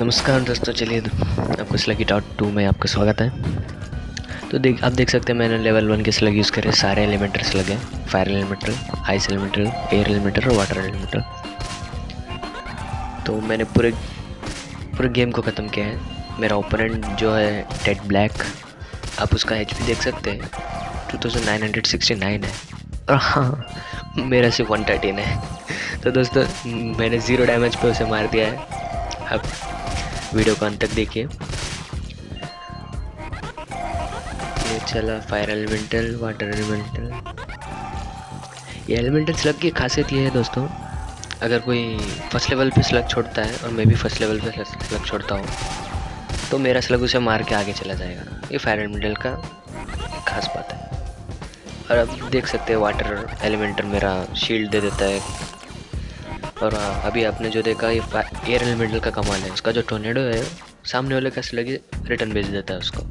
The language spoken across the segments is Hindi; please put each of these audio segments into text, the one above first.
नमस्कार दोस्तों, चलिए आपको स्लगी डॉट टू में आपका स्वागत है। तो देख, आप देख सकते हैं मैंने लेवल वन के स्लग यूज़ करे, सारे एलिमेंटर स्लग हैं fire elemental ice elemental air elemental और वाटर एलिमेंटर तो मैंने पूरे पूरे गेम को ख़त्म किया है। मेरा ओपोनेंट जो है टेड ब्लैक आप उसका एचपी देख सकते हैं। 2969 है और हाँ। मेरा सिर्फ़ वन है। तो दोस्तों, मैंने ज़ीरो डैमेज पे उसे मार दिया है। अब वीडियो को अंत तक देखिए। ये चला फायर एलिमेंटल वाटर एलिमेंटल ये एलिमेंटल स्लग की खासियत ये है दोस्तों, अगर कोई फ़र्स्ट लेवल पे स्लग छोड़ता है, और मैं भी फ़र्स्ट लेवल पे स्लग छोड़ता हूँ तो मेरा स्लग उसे मार के आगे चला जाएगा। ये फायर एलिमेंटल का खास बात है। और अब देख सकते हैं वाटर एलिमेंटल मेरा शील्ड दे देता है। और अभी आपने जो देखा ये एयर एलिमेंटल का कमाल है। उसका जो टोनेडो है, सामने वाले कैसे लगे रिटर्न भेज देता है उसको।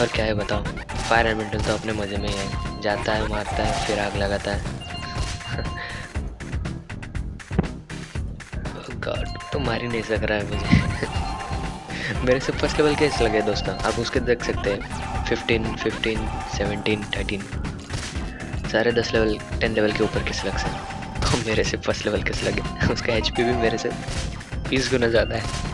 और क्या है बताओ फायर एलिमेंटल तो अपने मज़े में ही है। जाता है, मारता है, फिर आग लगाता है। गॉड तो मार ही नहीं सक रहा है मुझे। मेरे से फ़र्स्ट लेवल केस लगे दोस्तों? आप उसके देख सकते हैं। फिफ्टीन फिफ्टीन सेवनटीन थर्टीन सारे दस लेवल टेन लेवल के ऊपर के स्लग्स हैं। तो मेरे से फ़र्स्ट लेवल के स्लग है। उसका एचपी भी मेरे से बीस गुना ज़्यादा है।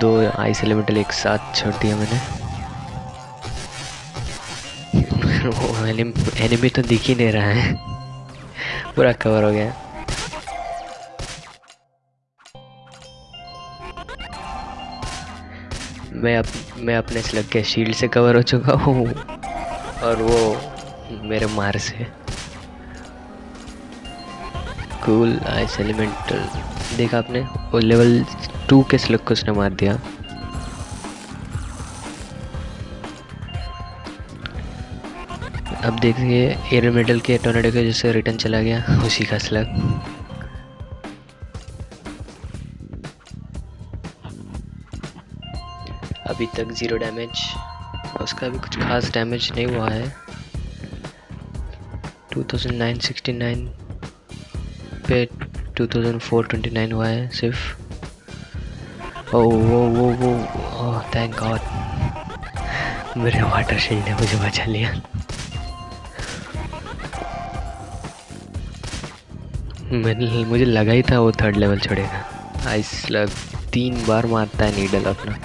दो आइस एलिमेंटल एक साथ छोड़ दिया मैंने। वो एनिमी तो दिख ही नहीं रहा है। पूरा कवर हो गया। मैं अप, मैं अपने स्लग के शील्ड से कवर हो चुका हूँ और वो मेरे मार से कूल आइस एलिमेंटल देखा आपने? वो लेवल टू के स्लग को उसने मार दिया। अब देखिए एयर मेडल के टोर्नेडो के जैसे रिटर्न चला गया उसी का स्लग अभी तक ज़ीरो डैमेज। उसका भी कुछ खास डैमेज नहीं हुआ है। 2969 पे 2429 हुआ है सिर्फ़। ओ वो वो वो ओह थैंक गॉड मेरे वाटर शील्ड ने मुझे बचा लिया। मैंने, मुझे लगा ही था वो थर्ड लेवल छोड़ेगा। आइस लग तीन बार मारता है नीडल अपना।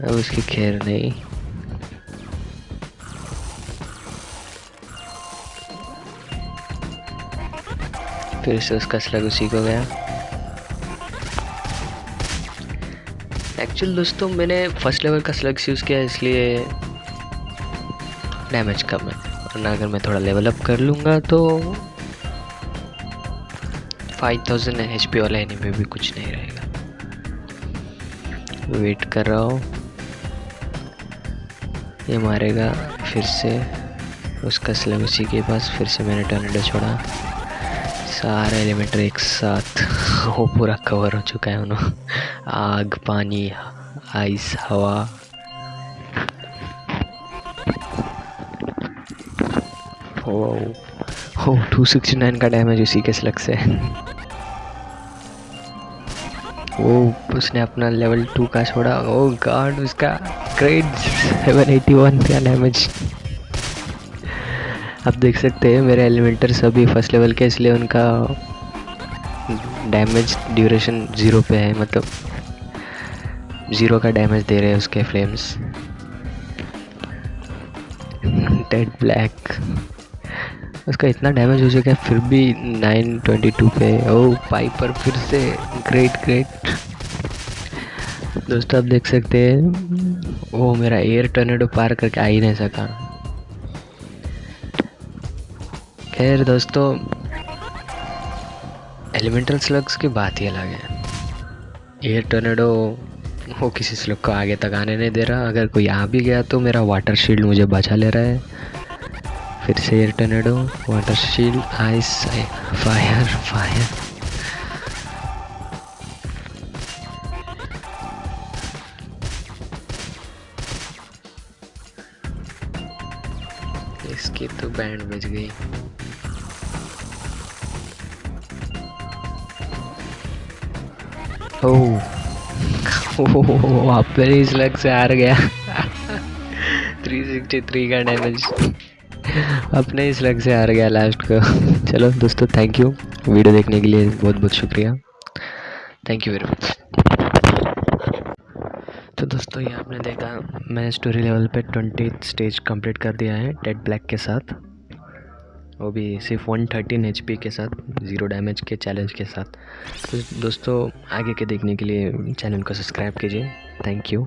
अब उसकी खैर नहीं फिर से उसका स्लग उसी को गया। एक्चुअल दोस्तों, मैंने फ़र्स्ट लेवल का स्लग्स यूज़ किया, इसलिए डैमेज कम है। वरना अगर मैं थोड़ा लेवल अप कर लूँगा तो 5000 थाउज़ेंड एच पी वाला एनिमी भी कुछ नहीं रहेगा। वेट कर रहा हूँ। ये मारेगा, फिर से। उसका स्लग उसी के पास, फिर से मैंने टर्नेडो छोड़ा। सारे एलिमेंटर एक साथ। वो पूरा कवर हो चुका है उन्होंने आग, पानी आइस हवा। ओ टू सिक्सटी नाइन का डैमेज उसी के स्लग से। वो उसने अपना लेवल टू का छोड़ा। ओ गॉड उसका ग्रेड 781 का डैमेज आप देख सकते हैं, मेरे एलिमेंटर सभी फ़र्स्ट लेवल के, इसलिए उनका डैमेज ड्यूरेशन ज़ीरो पे है। मतलब ज़ीरो का डैमेज दे रहे हैं उसके फ्लेम्स डेड ब्लैक उसका इतना डैमेज हो चुका है, फिर भी 922 पे ओ पाइपर फिर से ग्रेट ग्रेट दोस्तों, आप देख सकते हैं वो मेरा एयर टर्नेडो पार करके आ ही नहीं सका। खैर, दोस्तों एलिमेंटल स्लग्स की बात ही अलग है। एयर टर्नेडो वो किसी स्लग को आगे तक आने नहीं दे रहा। अगर कोई आ भी गया तो मेरा वाटर शील्ड मुझे बचा ले रहा है। फिर से air tornado water shield ice fire fire इसकी तो बैंड बज गई। ओह इस लग से हार गया। 363 का डैमेज अपने इस लग से हार गया लास्ट को। चलो दोस्तों थैंक यू वीडियो देखने के लिए बहुत बहुत शुक्रिया। थैंक यू वेरी मच तो दोस्तों, ये आपने देखा मैं स्टोरी लेवल पे ट्वेंटी स्टेज कंप्लीट कर दिया है टेड ब्लैक के साथ। वो भी सिर्फ़ वन थर्टीन एच के साथ ज़ीरो डैमेज के चैलेंज के साथ। तो दोस्तों, आगे के देखने के लिए चैनल को सब्सक्राइब कीजिए। Thank you